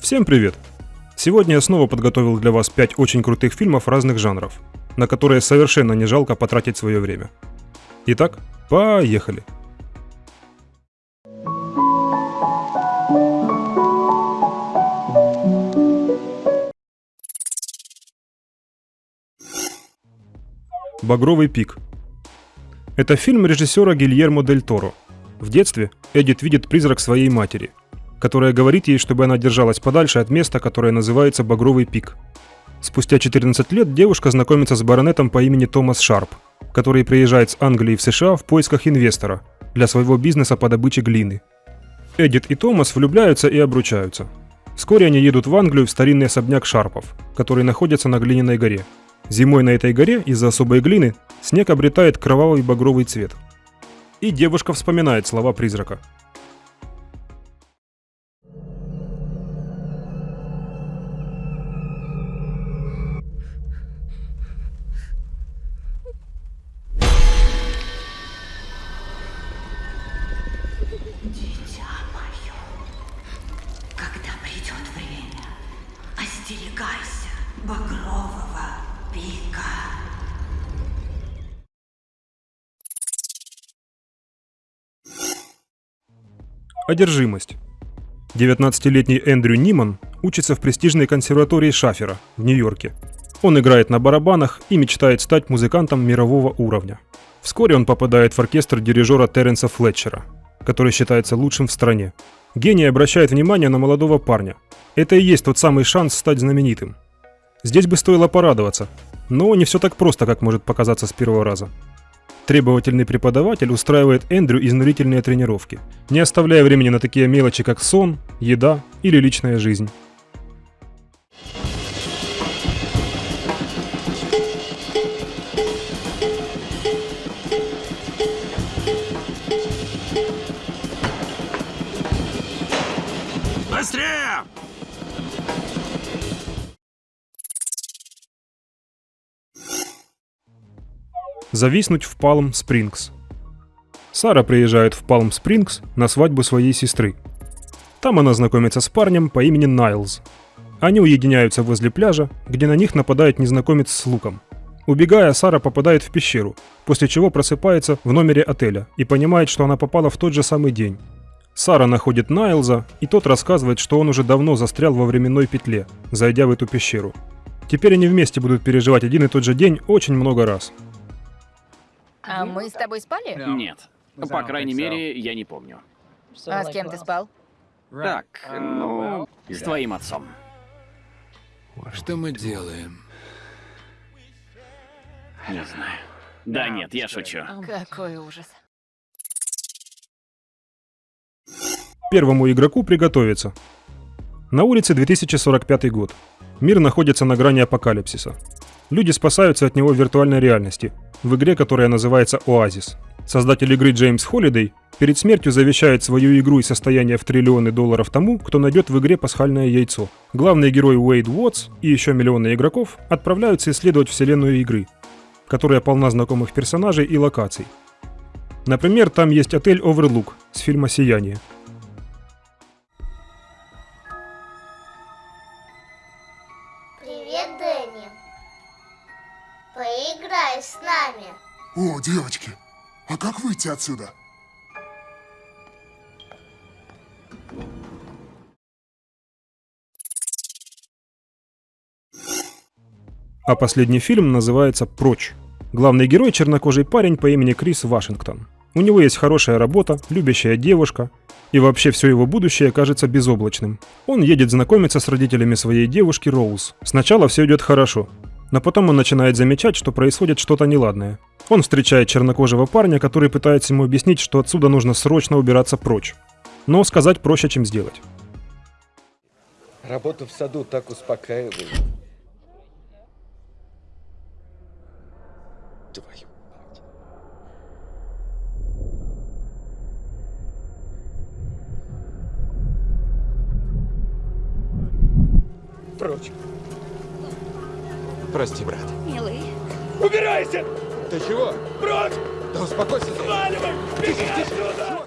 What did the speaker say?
Всем привет! Сегодня я снова подготовил для вас 5 очень крутых фильмов разных жанров, на которые совершенно не жалко потратить свое время. Итак, поехали! «Багровый пик». Это фильм режиссера Гильермо Дель Торо. В детстве Эдит видит призрак своей матери, которая говорит ей, чтобы она держалась подальше от места, которое называется Багровый пик. Спустя 14 лет девушка знакомится с баронетом по имени Томас Шарп, который приезжает с Англии в США в поисках инвестора для своего бизнеса по добыче глины. Эдит и Томас влюбляются и обручаются. Вскоре они едут в Англию в старинный особняк Шарпов, который находится на глиняной горе. Зимой на этой горе из-за особой глины снег обретает кровавый багровый цвет. И девушка вспоминает слова призрака – Одержимость. 19-летний Эндрю Ниман учится в престижной консерватории Шафера в Нью-Йорке. Он играет на барабанах и мечтает стать музыкантом мирового уровня. Вскоре он попадает в оркестр дирижера Терренса Флетчера – который считается лучшим в стране. Гений обращает внимание на молодого парня. Это и есть тот самый шанс стать знаменитым. Здесь бы стоило порадоваться, но не все так просто, как может показаться с первого раза. Требовательный преподаватель устраивает Эндрю изнурительные тренировки, не оставляя времени на такие мелочи, как сон, еда или личная жизнь. Зависнуть в Палм Спрингс. Сара приезжает в Палм Спрингс на свадьбу своей сестры. Там она знакомится с парнем по имени Найлз. Они уединяются возле пляжа, где на них нападает незнакомец с луком. Убегая, Сара попадает в пещеру, после чего просыпается в номере отеля и понимает, что она попала в тот же самый день. Сара находит Найлза, и тот рассказывает, что он уже давно застрял во временной петле, зайдя в эту пещеру. Теперь они вместе будут переживать один и тот же день очень много раз. А мы с тобой спали? Нет. По крайней мере, я не помню. А с кем ты спал? Так, ну, с твоим отцом. Что мы делаем? Не знаю. Да нет, я шучу. Какой ужас. Первому игроку приготовиться. На улице 2045 год. Мир находится на грани апокалипсиса. Люди спасаются от него в виртуальной реальности, в игре, которая называется Оазис. Создатель игры Джеймс Холидей перед смертью завещает свою игру и состояние в триллионы долларов тому, кто найдет в игре пасхальное яйцо. Главный герой Уэйд Уотс и еще миллионы игроков отправляются исследовать вселенную игры, которая полна знакомых персонажей и локаций. Например, там есть отель Overlook с фильма «Сияние», Привет, Дэнни. Поиграй с нами. О, девочки, а как выйти отсюда? А последний фильм называется «Прочь». Главный герой – чернокожий парень по имени Крис Вашингтон. У него есть хорошая работа, любящая девушка, и вообще все его будущее кажется безоблачным. Он едет знакомиться с родителями своей девушки Роуз. Сначала все идет хорошо, но потом он начинает замечать, что происходит что-то неладное. Он встречает чернокожего парня, который пытается ему объяснить, что отсюда нужно срочно убираться прочь. Но сказать проще, чем сделать. Работа в саду так успокаивает. Твою мать. Прочь. Прости, брат. Милый. Убирайся! Ты чего? Прочь! Да успокойся ты. Сваливай! Беги отсюда!